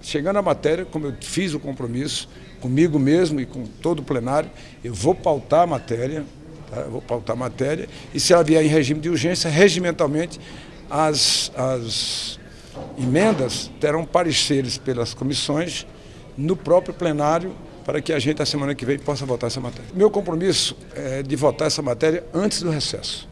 chegando à matéria, como eu fiz o compromisso comigo mesmo e com todo o plenário, eu vou pautar a matéria, tá? vou pautar a matéria, e se ela vier em regime de urgência, regimentalmente, as, as emendas terão pareceres pelas comissões no próprio plenário para que a gente, a semana que vem, possa votar essa matéria. Meu compromisso é de votar essa matéria antes do recesso.